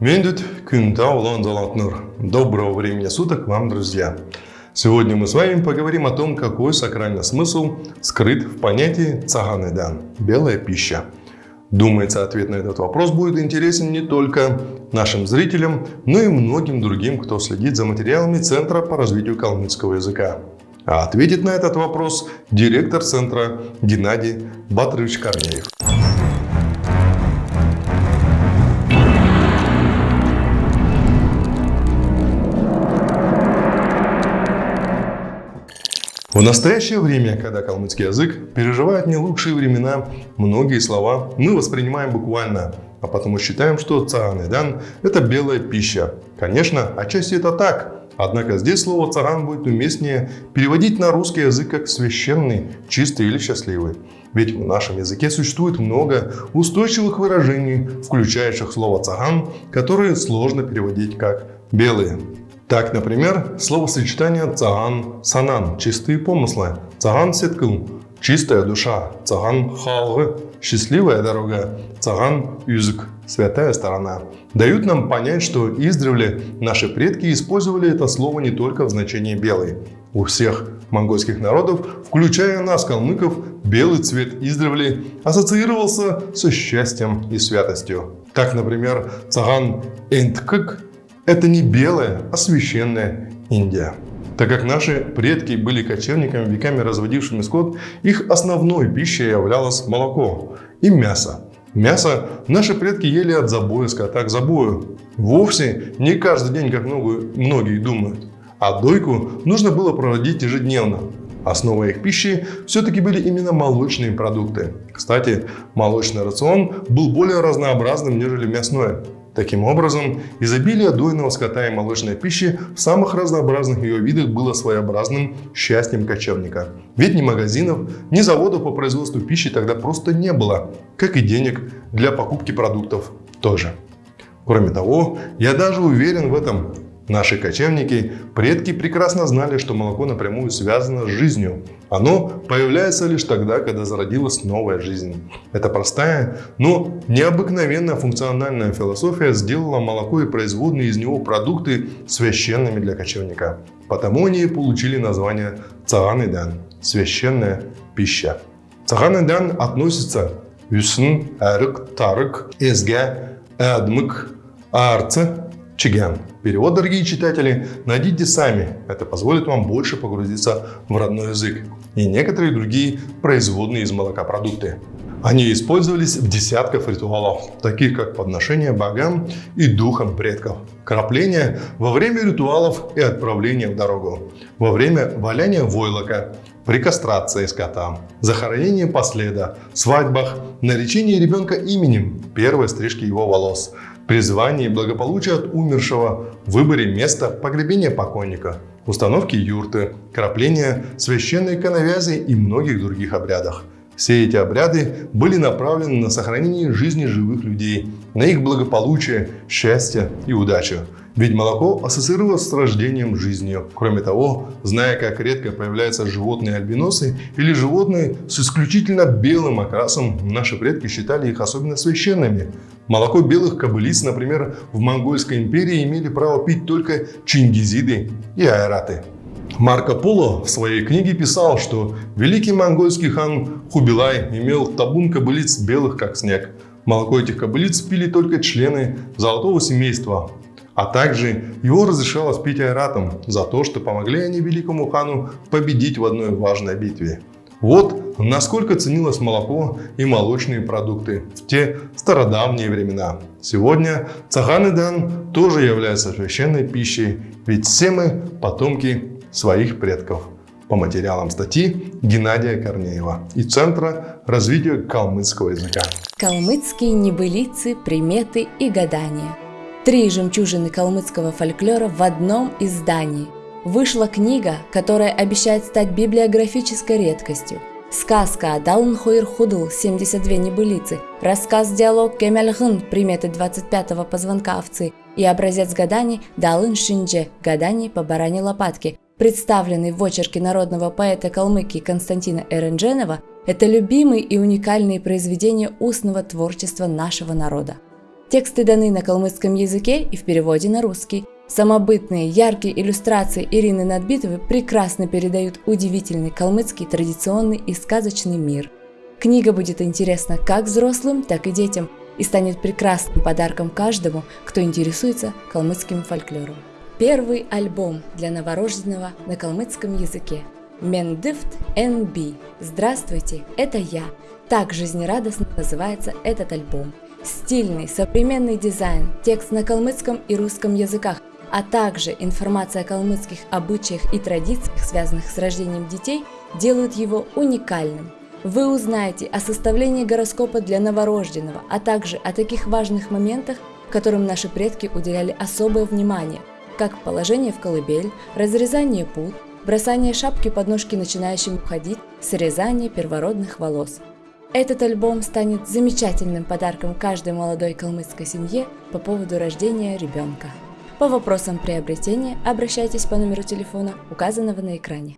Мендут Кюнта Улан Залатнур. Доброго времени суток вам, друзья! Сегодня мы с вами поговорим о том, какой сакральный смысл скрыт в понятии цаганыдан – белая пища. Думается, ответ на этот вопрос будет интересен не только нашим зрителям, но и многим другим, кто следит за материалами Центра по развитию калмыцкого языка. А ответит на этот вопрос директор Центра Геннадий Батрович Корнеев. В настоящее время, когда калмыцкий язык переживает не лучшие времена, многие слова мы воспринимаем буквально, а потому считаем, что цаган – это белая пища. Конечно, отчасти это так, однако здесь слово цаган будет уместнее переводить на русский язык как священный, чистый или счастливый. Ведь в нашем языке существует много устойчивых выражений, включающих слово цаган, которые сложно переводить как белые. Так, например, словосочетание «цаган санан» – чистые помыслы, «цаган сеткл» – чистая душа, «цаган халгы» – счастливая дорога, «цаган юзык» – святая сторона. Дают нам понять, что издревле наши предки использовали это слово не только в значении «белый». У всех монгольских народов, включая нас, калмыков, белый цвет издревле ассоциировался со счастьем и святостью. Так, например, цаган энткык это не белая, а священная Индия. Так как наши предки были кочевниками, веками разводившими скот, их основной пищей являлось молоко и мясо. Мясо наши предки ели от забоя скота к забою. Вовсе не каждый день, как многие думают. А дойку нужно было проводить ежедневно. Основой их пищи все-таки были именно молочные продукты. Кстати, молочный рацион был более разнообразным, нежели мясной. Таким образом, изобилие дойного скота и молочной пищи в самых разнообразных ее видах было своеобразным счастьем кочевника. Ведь ни магазинов, ни заводов по производству пищи тогда просто не было, как и денег для покупки продуктов тоже. Кроме того, я даже уверен в этом, Наши кочевники, предки прекрасно знали, что молоко напрямую связано с жизнью. Оно появляется лишь тогда, когда зародилась новая жизнь. Эта простая, но необыкновенная функциональная философия сделала молоко и производные из него продукты священными для кочевника. Потому они и получили название цаган – священная пища. Цаган относится үсін, әрік, тарык, эзге, әдмік, арцы, чигян. Перевод, дорогие читатели, найдите сами. Это позволит вам больше погрузиться в родной язык и некоторые другие производные из молока продукты. Они использовались в десятках ритуалов, таких как подношение богам и духам предков, крапление во время ритуалов и отправление в дорогу, во время валяния войлока, при кастрации скота, захоронении последа, свадьбах, наречении ребенка именем, первой стрижки его волос – призвании благополучия от умершего, выборе места погребения покойника, установке юрты, крапления священной коновязи и многих других обрядах. Все эти обряды были направлены на сохранение жизни живых людей, на их благополучие, счастье и удачу. Ведь молоко ассоциировалось с рождением жизнью. Кроме того, зная, как редко появляются животные альбиносы или животные с исключительно белым окрасом, наши предки считали их особенно священными. Молоко белых кобылиц, например, в Монгольской империи имели право пить только чингизиды и айраты. Марко Поло в своей книге писал, что великий монгольский хан Хубилай имел табун кобылиц белых как снег. Молоко этих кобылиц пили только члены золотого семейства, а также его разрешалось пить айратам за то, что помогли они великому хану победить в одной важной битве. Вот насколько ценилось молоко и молочные продукты в те стародавние времена. Сегодня цаган тоже является священной пищей, ведь все мы потомки своих предков. По материалам статьи Геннадия Корнеева и Центра развития калмыцкого языка. Калмыцкие небылицы, приметы и гадания. Три жемчужины калмыцкого фольклора в одном издании – Вышла книга, которая обещает стать библиографической редкостью. Сказка Далн Хойр Худл 72 небылицы, рассказ-диалог Кемельгын приметы 25-го позвонка овцы и образец гаданий Далын Шиндже гаданий по баране лопатки, представленный в очерке народного поэта Калмыкии Константина Эрендженова, это любимые и уникальные произведения устного творчества нашего народа. Тексты даны на калмыцком языке и в переводе на русский. Самобытные, яркие иллюстрации Ирины Надбитовой прекрасно передают удивительный калмыцкий традиционный и сказочный мир. Книга будет интересна как взрослым, так и детям и станет прекрасным подарком каждому, кто интересуется калмыцким фольклором. Первый альбом для новорожденного на калмыцком языке. Мендифт НБ. Здравствуйте, это я. Так жизнерадостно называется этот альбом. Стильный, современный дизайн, текст на калмыцком и русском языках, а также информация о калмыцких обычаях и традициях, связанных с рождением детей, делают его уникальным. Вы узнаете о составлении гороскопа для новорожденного, а также о таких важных моментах, которым наши предки уделяли особое внимание, как положение в колыбель, разрезание пут, бросание шапки под ножки начинающим уходить, срезание первородных волос. Этот альбом станет замечательным подарком каждой молодой калмыцкой семье по поводу рождения ребенка. По вопросам приобретения обращайтесь по номеру телефона, указанного на экране.